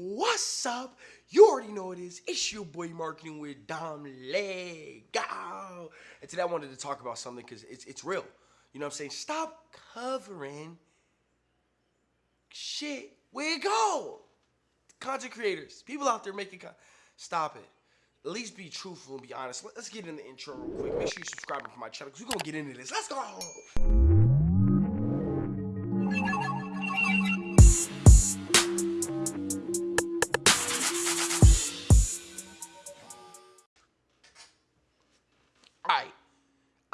What's up? You already know it is. It's your boy marketing with Dom Lego. And today I wanted to talk about something because it's it's real. You know what I'm saying? Stop covering shit with gold. Content creators, people out there making content. Stop it. At least be truthful and be honest. Let's get in the intro real quick. Make sure you subscribe to my channel because we're gonna get into this. Let's go.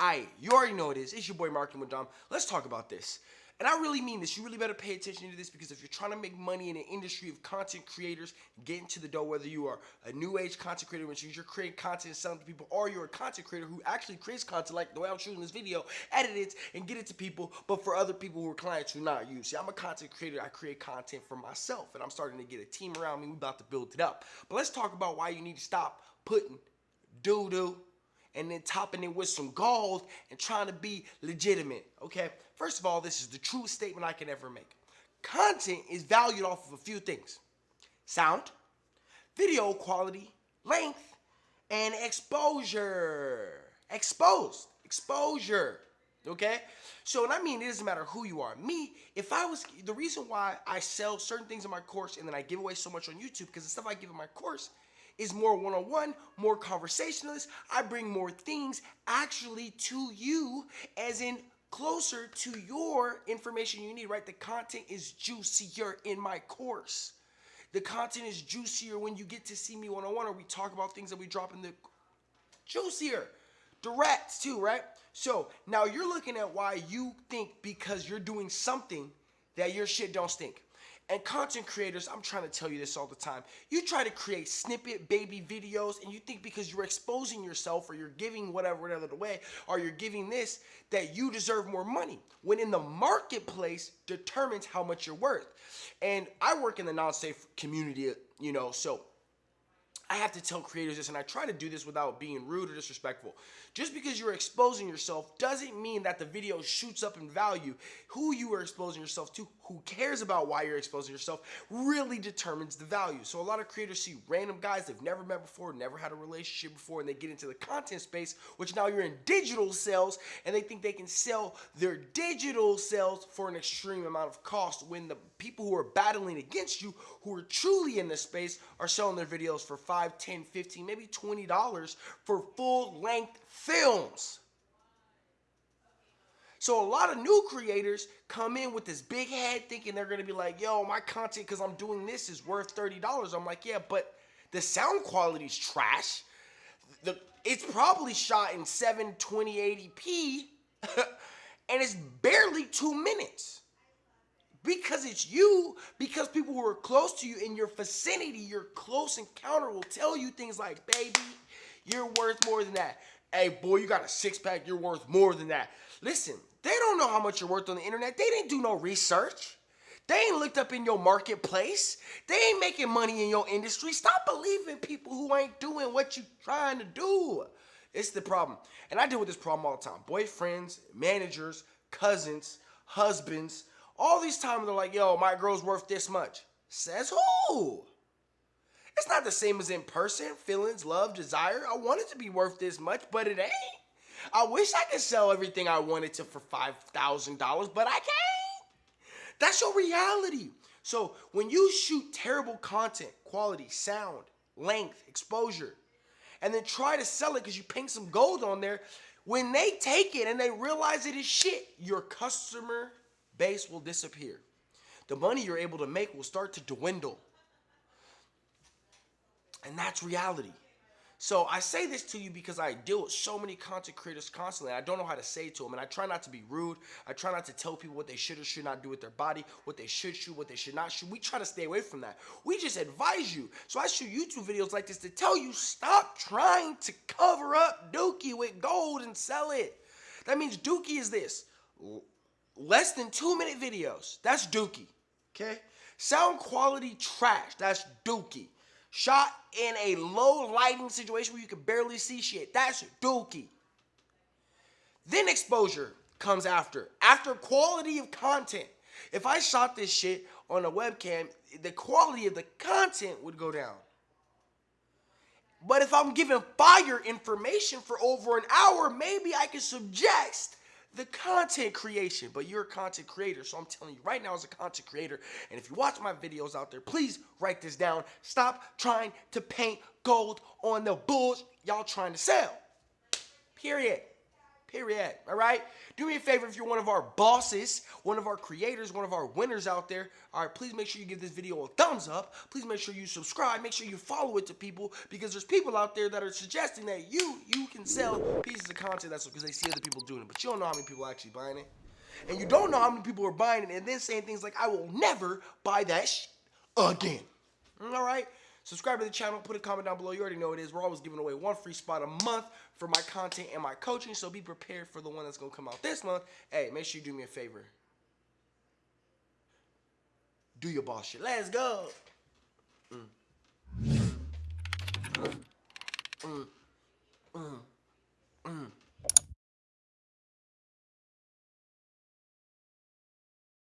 Alright, you already know it is. It's your boy Marketing with Dom. Let's talk about this. And I really mean this. You really better pay attention to this because if you're trying to make money in an industry of content creators, get into the dough, whether you are a new age content creator, which means you're creating content and selling to people, or you're a content creator who actually creates content like the way I'm shooting this video, edit it, and get it to people, but for other people who are clients who not you. See, I'm a content creator. I create content for myself, and I'm starting to get a team around me. We're about to build it up. But let's talk about why you need to stop putting doo-doo and then topping it with some gold and trying to be legitimate. Okay, first of all, this is the truest statement I can ever make. Content is valued off of a few things sound, video quality, length, and exposure. Exposed, exposure. Okay? So, and I mean, it doesn't matter who you are. Me, if I was, the reason why I sell certain things in my course and then I give away so much on YouTube, because the stuff I give in my course is more one-on-one, more conversationalist. I bring more things actually to you as in closer to your information you need, right? The content is juicier in my course. The content is juicier when you get to see me one-on-one or we talk about things that we drop in the juicier. Direct too, right? So now you're looking at why you think because you're doing something that your shit don't stink. And content creators, I'm trying to tell you this all the time. You try to create snippet baby videos and you think because you're exposing yourself or you're giving whatever, whatever the way, or you're giving this, that you deserve more money. When in the marketplace determines how much you're worth. And I work in the non-safe community, you know, so I have to tell creators this, and I try to do this without being rude or disrespectful. Just because you're exposing yourself doesn't mean that the video shoots up in value. Who you are exposing yourself to, who cares about why you're exposing yourself, really determines the value. So a lot of creators see random guys they've never met before, never had a relationship before, and they get into the content space, which now you're in digital sales, and they think they can sell their digital sales for an extreme amount of cost when the people who are battling against you, who are truly in this space, are selling their videos for 5, 10, 15, maybe $20 for full length films. So a lot of new creators come in with this big head thinking they're gonna be like, yo, my content, because I'm doing this, is worth $30. I'm like, yeah, but the sound quality is trash. The, it's probably shot in 72080p and it's barely two minutes because it's you, because people who are close to you in your vicinity, your close encounter will tell you things like, baby, you're worth more than that. Hey, boy, you got a six pack, you're worth more than that. Listen, they don't know how much you're worth on the internet. They didn't do no research. They ain't looked up in your marketplace. They ain't making money in your industry. Stop believing people who ain't doing what you trying to do. It's the problem. And I deal with this problem all the time. Boyfriends, managers, cousins, husbands, all these times they're like, yo, my girl's worth this much. Says who? It's not the same as in person. Feelings, love, desire. I want it to be worth this much, but it ain't. I wish I could sell everything I wanted to for $5,000, but I can't. That's your reality. So when you shoot terrible content, quality, sound, length, exposure, and then try to sell it because you paint some gold on there, when they take it and they realize it is shit, your customer base will disappear. The money you're able to make will start to dwindle. And that's reality. So I say this to you because I deal with so many content creators constantly. I don't know how to say it to them, and I try not to be rude. I try not to tell people what they should or should not do with their body, what they should shoot, what they should not shoot. We try to stay away from that. We just advise you. So I shoot YouTube videos like this to tell you stop trying to cover up Dookie with gold and sell it. That means Dookie is this less than two minute videos. That's Dookie. Okay? Sound quality trash. That's Dookie. Shot in a low lighting situation where you can barely see shit. That's Dookie. Then exposure comes after. After quality of content. If I shot this shit on a webcam, the quality of the content would go down. But if I'm giving fire information for over an hour, maybe I can suggest the content creation. But you're a content creator, so I'm telling you right now as a content creator, and if you watch my videos out there, please write this down. Stop trying to paint gold on the bulls y'all trying to sell. Period. Period. All right? Do me a favor if you're one of our bosses, one of our creators, one of our winners out there. All right, please make sure you give this video a thumbs up. Please make sure you subscribe. Make sure you follow it to people because there's people out there that are suggesting that you you can sell pieces of content. That's because they see other people doing it, but you don't know how many people are actually buying it. And you don't know how many people are buying it and then saying things like, I will never buy that again. All right? Subscribe to the channel, put a comment down below. You already know it is. We're always giving away one free spot a month for my content and my coaching, so be prepared for the one that's going to come out this month. Hey, make sure you do me a favor. Do your boss shit. Let's go. Mm.